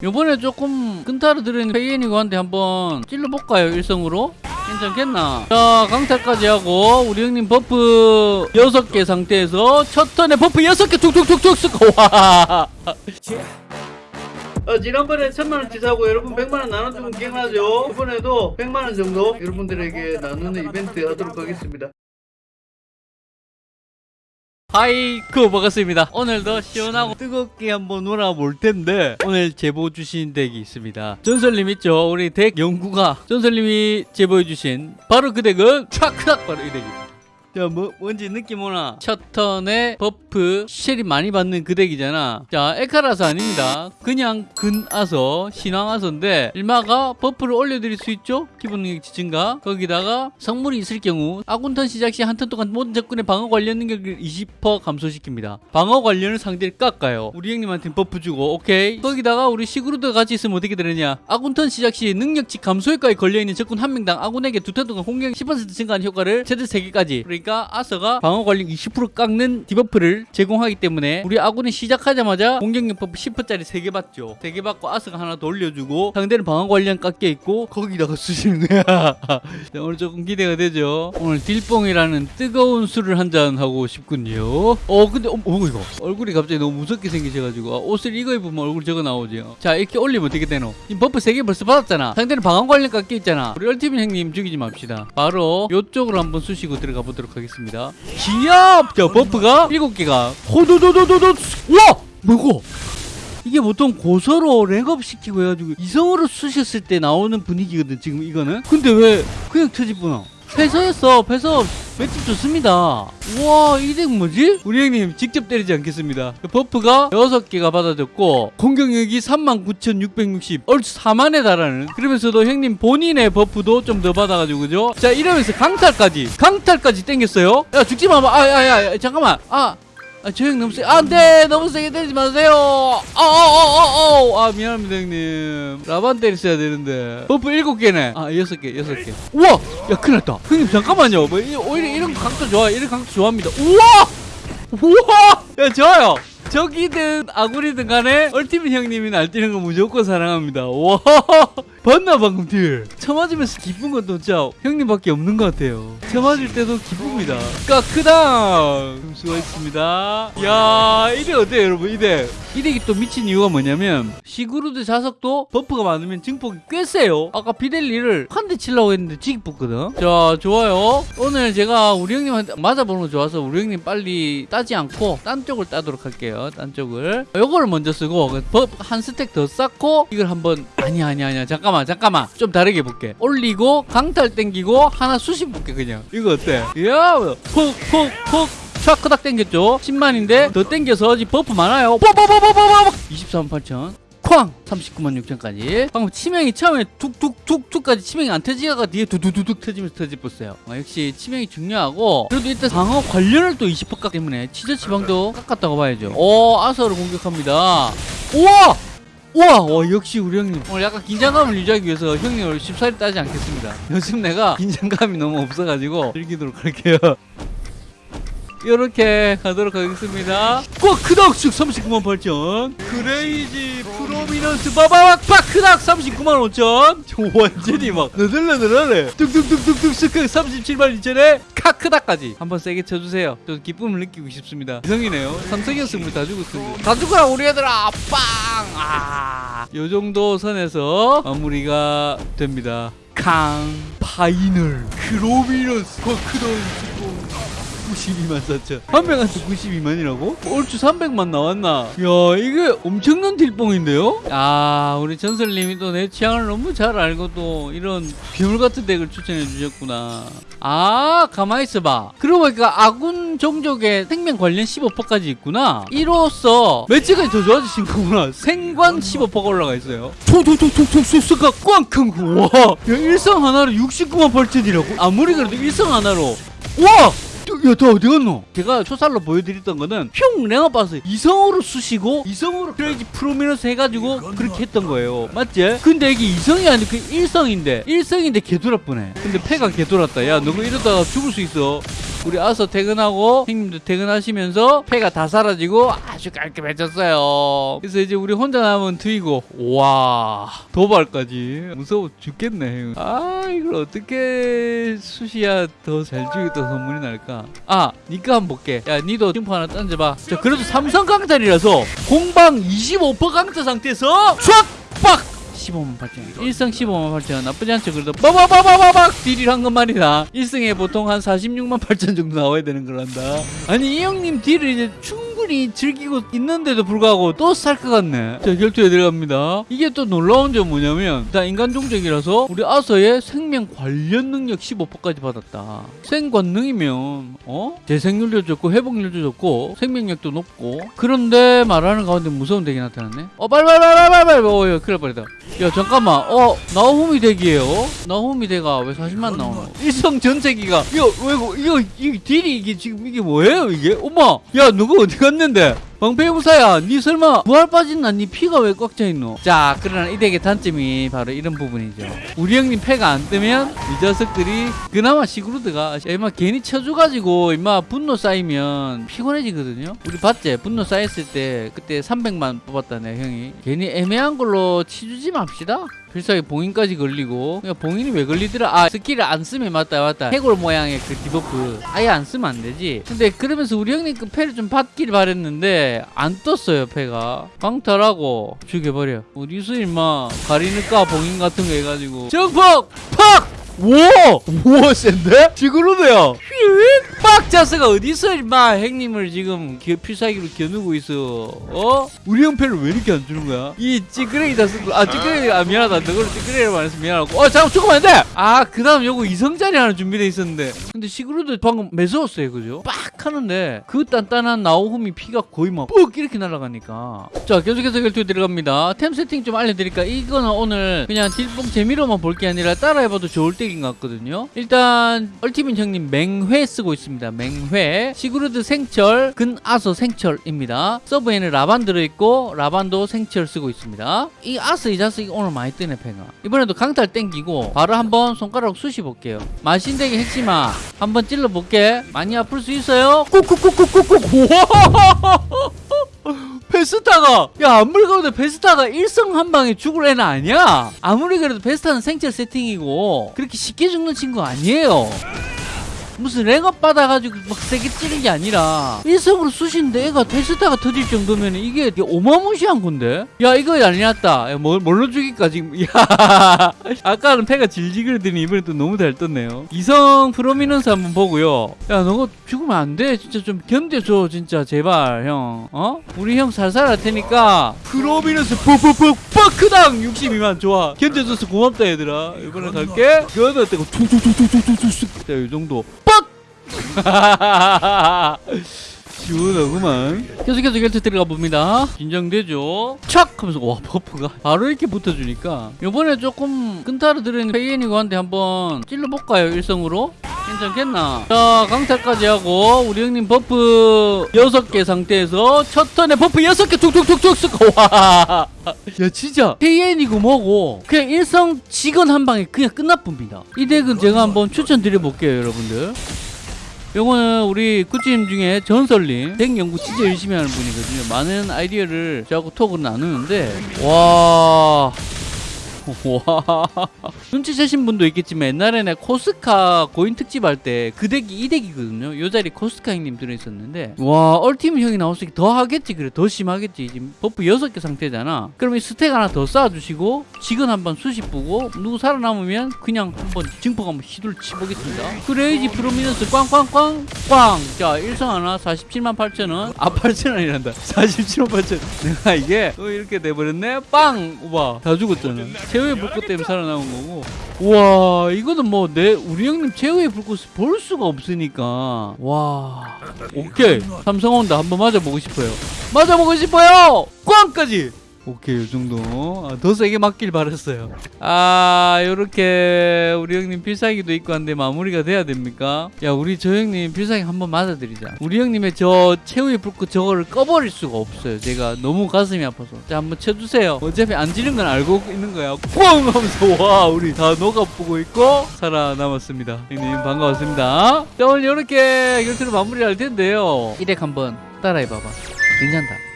요번에 조금 끈타를 들은 페이엔이고한테 한번 찔러볼까요 일성으로? 괜찮겠나? 자 강탈까지 하고 우리 형님 buff 6개 상태에서 첫 턴에 buff 6개 툭툭툭툭 쓰고 와 어, 지난번에 천만원치 사고 여러분 백만원 나눠주면 기억나죠? 이번에도 100만원 정도 여러분들에게 나누는 이벤트 하도록 하겠습니다 하이쿠 반갑습니다. 오늘도 시원하고 뜨겁게 한번 놀아볼 텐데 오늘 제보 주신 deck이 있습니다. 전설님 있죠? 우리 deck 연구가 전설님이 제보해 주신 바로 그 deck은 촥촥 바로 이 deck입니다 자, 뭐, 뭔지 느낌 오나? 첫 턴에 버프 쉘이 많이 받는 그 덱이잖아. 자, 에카라서 아닙니다. 그냥 근아서, 신앙아서인데, 일마가 버프를 올려드릴 수 있죠? 기본 능력 지층가. 거기다가 성물이 있을 경우, 아군턴 시작 시 한 턴 동안 모든 적군의 방어 관련 능력을 20% 감소시킵니다. 방어 관련을 상대를 깎아요. 우리 형님한테 버프 주고, 오케이. 거기다가 우리 시그루드 같이 있으면 어떻게 되느냐? 아군턴 시작 시 능력치 감소 효과에 걸려있는 적군 한 명당 아군에게 두 턴 동안 공격 10% 증가하는 효과를 최대 3개까지. 그러니까 아서가 방어 관련 20% 깎는 디버프를 제공하기 때문에 우리 아군이 시작하자마자 공격력 버프 10%짜리 3개 받죠. 3개 받고 아서가 하나 더 올려주고 상대는 방어 관련 깎여 있고 거기다가 쓰시는 거야. 자, 오늘 조금 기대가 되죠. 오늘 딜뽕이라는 뜨거운 술을 한잔 하고 싶군요. 어 근데 어, 어 이거 얼굴이 갑자기 너무 무섭게 생기셔가지고 아, 옷을 이거 입으면 얼굴 저거 나오지. 자 이렇게 올리면 어떻게 되노? 지금 버프 3개 벌써 받았잖아. 상대는 방어 관련 깎여 있잖아. 우리 얼티밋 형님 죽이지 맙시다. 바로 요쪽으로 한번 쑤시고 들어가 보도록 하겠습니다. 기압! 자 버프가 7개가 호도도도도도 와! 뭐고? 이게 보통 고서로 랭업 시키고 해가지고 이성으로 쑤셨을 때 나오는 분위기거든 지금 이거는 근데 왜 그냥 터지구나 패서였어. 패서 맷집 좋습니다. 우와 이 덱 뭐지? 우리 형님 직접 때리지 않겠습니다. 버프가 6개가 받아졌고 공격력이 39,660 얼추 4만에 달하는. 그러면서도 형님 본인의 버프도 좀 더 받아가지고 그죠? 자 이러면서 강탈까지 강탈까지 땡겼어요. 야 죽지마 아야야 잠깐만. 아 아, 저 형 너무 세. 안 돼! 너무 세게 때리지 마세요! 아, 아, 아, 아, 아, 아, 미안합니다, 형님. 라반 때렸어야 되는데. 버프 일곱 개네. 아, 여섯 개, 여섯 개. 우와! 야, 큰일 났다. 형님, 잠깐만요. 뭐, 이- 오히려 이런 강도 좋아. 이런 강도 좋아합니다. 우와! 우와! 야, 좋아요. 적이든 아군이든 간에 얼티밋 형님이 날뛰는 거 무조건 사랑합니다. 와! 봤나 방금 딜? 쳐맞으면서 기쁜 건 진짜 형님밖에 없는 것 같아요. 쳐맞을 때도 기쁩니다. 까 크다. 수고했습니다. 야, 이 덱 어때요, 여러분? 이 덱. 이덱이 또 미친 이유가 뭐냐면 시그루드 자슥도 버프가 많으면 증폭이 꽤 세요. 아까 비델리를 한 대 치려고 했는데 지기 뽑거든. 자, 좋아요. 오늘 제가 우리 형님한테 맞아보는 거 좋아서 우리 형님 빨리 따지 않고 딴 쪽을 따도록 할게요. 딴 쪽을. 요거를 먼저 쓰고 법한 스택 더 쌓고 이걸 한번 아니 아니 아니야. 잠깐만 잠깐만. 좀 다르게 볼게. 올리고 강탈 땡기고 하나 수십 볼게 그냥. 이거 어때? 야, 푹푹푹 촥크닥 땡겼죠? 10만인데 더 땡겨서 지금 버프 많아요. 뽀뽀뽀뽀뽀뽀. 23만 8천. 쾅! 39만 6천까지. 방금 치명이 처음에 툭툭툭툭까지 치명이 안 터지다가 뒤에 두두두둑 터지면서 터집었어요. 어, 역시 치명이 중요하고 그래도 일단 방어 관련을 또 20% 깎기 때문에 치저 치방도 깎았다고 봐야죠. 오 아서를 공격합니다. 우와! 우와! 와, 역시 우리 형님. 오늘 약간 긴장감을 유지하기 위해서 형님 오늘 쉽사리 따지 않겠습니다. 요즘 내가 긴장감이 너무 없어가지고 즐기도록 할게요 이렇게 가도록 하겠습니다. 꽉 크닥 쓱 39만 8천. Crazy Prominence 바바박 빡 크닥 39만 5천. 저 완전히 막 너들너들하네. 뚝뚝뚝뚝뚝 쓱 37만 2천에 카크닥까지 한번 세게 쳐주세요. 또 기쁨을 느끼고 싶습니다. 이성이네요. 삼성이었으면 다 죽었습니다. 다 죽어라 우리 얘들아. 빵. 아. 요 정도 선에서 마무리가 됩니다. 캉 Final Prominence 쿼크던 92만 4천 한 명한테 92만이라고? 얼추 300만 나왔나? 야 이게 엄청난 딜뽕인데요? 아 우리 전설님이 또 내 취향을 너무 잘 알고 또 이런 괴물 같은 덱을 추천해 주셨구나. 아 가만히 있어봐. 그러고 보니까 아군 종족의 생명 관련 15%까지 있구나. 이로써 매치가 더 좋아지신 거구나. 생관 15%가 올라가 있어요. 톡톡톡톡톡 꽝큰 와. 야, 일성 하나로 69만 8천이라고? 아무리 그래도 일성 하나로. 와 야, 너 어디 갔노? 제가 초살로 보여드렸던 거는 평 랭업 봐서 이성으로 쑤시고 이성으로 크레이지 프로미너스 해가지고 그렇게 했던 거예요. 맞지? 근데 이게 이성이 아니고 그 일성인데 일성인데 개돌았쁘네. 근데 패가 개돌았다. 야, 너 이러다가 죽을 수 있어. 우리 아서 퇴근하고 형님도 퇴근하시면서 폐가 다 사라지고 아주 깔끔해졌어요. 그래서 이제 우리 혼자 남은 트이고 와 도발까지 무서워 죽겠네. 아 이걸 어떻게 수시야 더잘 주겠다 선물이 날까? 아 니가 한번 볼게. 야 니도 팀프 하나 던져봐. 자 그래도 삼성 강탈이라서 공방 25% 강타 상태에서 촥! 15만 8천 1승 15만 8천 나쁘지 않죠. 그래도 빠바바바바박 딜을 한 건 말이다. 1승에 보통 한 46만 8천 정도 나와야 되는 거란다. 아니 이 형님 딜을 이제 충 분히 즐기고 있는데도 불구하고 또살것 같네. 자 결투에 들어갑니다. 이게 또 놀라운 점 뭐냐면 다 인간 종족이라서 우리 아서의 생명 관련 능력 15%까지 받았다. 생관능이면 어? 재생률도 좋고 회복률도 좋고 생명력도 높고. 그런데 말하는 가운데 무서운 덱이 나타났네. 어 빨리 빨리 빨리 빨리 빨리 어 야, 큰일 날 뻔했다. 야 잠깐만. 어 나오후미 덱이에요? 나오후미 덱인가 왜 40만 나오노? 일성 전체기가. 이거 왜 이거 이 딜이 이게 지금 이게 뭐예요 이게? 엄마! 야 누구 어디 갔는데 방패용사야 니 설마 부활 빠진 난니 피가 왜 꽉 차 있노? 자 그러나 이 덱의 단점이 바로 이런 부분이죠. 우리 형님 패가 안 뜨면 이 녀석들이 그나마 시그루드가 임마 괜히 쳐줘가지고 임마 분노 쌓이면 피곤해지거든요. 우리 봤지? 분노 쌓였을 때 그때 300만 뽑았다네 형이. 괜히 애매한 걸로 치주지 맙시다. 필살기 봉인까지 걸리고. 그냥 봉인이 왜 걸리더라? 아 스킬을 안 쓰면 맞다 맞다. 해골 모양의 그 디버프. 아예 안 쓰면 안 되지. 근데 그러면서 우리 형님 그 패를 좀 받길 바랬는데 안 떴어요 패가 강탈하고 죽여버려 우리 수 임마 가리니까 봉인 같은 거 해가지고 증폭 팍 우와! 우와 센데? 시그루드야 휙! 빡! 자슥아 어디서 임마 형님을 지금 기- 필살기로 겨누고 있어 어? 우리 형패를 왜 이렇게 안 주는 거야? 이 찌끄레기 자슥아 아 찌끄레기 아 미안하다 너를 찌끄레기라고 말해서 미안하고 어 잠깐 죽으면 안돼! 아그 다음 요거 이성자리 하나 준비돼 있었는데 근데 시그루드 방금 매서웠어요 그죠? 빡 하는데 그 단단한 나오후미 피가 거의 막 뻑 이렇게 날아가니까. 자 계속해서 결투에 들어갑니다. 템 세팅 좀 알려드릴까? 이거는 오늘 그냥 딜뽕 재미로만 볼 게 아니라 따라해봐도 좋을 덱인 것 같거든요. 일단 얼티밋 형님 맹회 쓰고 있습니다. 맹회. 시그루드 생철 근아서 생철입니다. 서브에는 라반 들어있고 라반도 생철 쓰고 있습니다. 이 아서 이 자식이 오늘 많이 뜨네 팽아. 이번에도 강탈 땡기고 바로 한번 손가락 쑤시 볼게요. 마신덱의 핵심아 한번 찔러볼게. 많이 아플 수 있어요 꾹꾹꾹꾹꾹꾹. 우와! 베스타가 야 아무리 그래도 베스타가 일성 한 방에 죽을 애는 아니야. 아무리 그래도 베스타는 생체 세팅이고 그렇게 쉽게 죽는 친구 아니에요 무슨 랭업 받아가지고 막 세게 찌는 게 아니라 일성으로 쑤신데 애가 베스타가 터질 정도면 이게 어마무시한 건데? 야 이거 아니었다. 야, 뭘, 뭘로 죽일까 지금 야 아까는 패가 질질 그러더니 이번에 또 너무 잘 떴네요. 이성 프로미넌스 한번 보고요. 야 너가 죽으면 안 돼. 진짜 좀 견뎌줘 진짜 제발 형. 어? 우리 형 살살 할 테니까. 프로미넌스 푹푹푹 빡크당! 62만 좋아. 견뎌줘서 고맙다 얘들아. 이번에 갈게. 그거는 어때고 툭툭툭툭툭툭툭. 자이 정도. 빡 시원하구만. 계속해서 결투 들어가 봅니다. 긴장되죠? 촥 하면서 와 버프가 바로 이렇게 붙어주니까. 요번에 조금 끈타로 들어있는 페이엔이고한테 한번 찔러볼까요 일성으로? 괜찮겠나? 자 강탈까지 하고 우리 형님 버프 6개 상태에서 첫 턴에 버프 6개 툭툭툭툭 쓰고 와야 진짜. 페이엔이고 뭐고. 그냥 일성 직원 한 방에 그냥 끝나쁩니다. 이 덱은 제가 한번 추천드려볼게요 여러분들 요거는 우리 구찌님 중에 전설님 덱 연구 진짜 열심히 하는 분이거든요. 많은 아이디어를 저하고 톡을 나누는데 와... 와. 눈치채신 분도 있겠지만 옛날에는 코스카 고인 특집 할 때 그 덱이 이 덱이거든요. 요 자리 코스카 형님 들어있었는데. 와 얼티밋 형이 나왔으니 더 하겠지 그래. 더 심하겠지. 지금 버프 6개 상태잖아. 그럼 이 스택 하나 더 쌓아주시고 직원 한번 수십 부고 누구 살아남으면 그냥 한번 증폭 한번 시도를 치보겠습니다. crazy 프로미넌스 꽝꽝꽝 꽝 자 일성 하나 47만 8천원. 아 8천원이란다. 47만 8천 내가 이게 또 이렇게 돼버렸네. 빵! 우와. 다 죽었잖아 최후의 불꽃 때문에 살아남은 거고. 우와 이거는 뭐 내 우리 형님 최후의 불꽃을 볼 수가 없으니까. 와. 오케이. 삼성 온다 한번 맞아보고 싶어요. 맞아보고 싶어요! 꽝까지 오케이 이 정도. 아, 더 세게 맞길 바랬어요. 아 요렇게 우리 형님 필살기도 있고 한데 마무리가 돼야 됩니까? 야 우리 저 형님 필살기 한번 맞아드리자. 우리 형님의 저 최후의 불꽃 저거를 꺼버릴 수가 없어요. 제가 너무 가슴이 아파서. 자 한번 쳐주세요. 어차피 안 지른 건 알고 있는 거야. 꽝 하면서 와 우리 다 녹아보고 있고 살아남았습니다. 형님 반가웠습니다. 자 오늘 요렇게 결투를 마무리할 텐데요. 일렉 한번 따라해봐봐. 괜찮다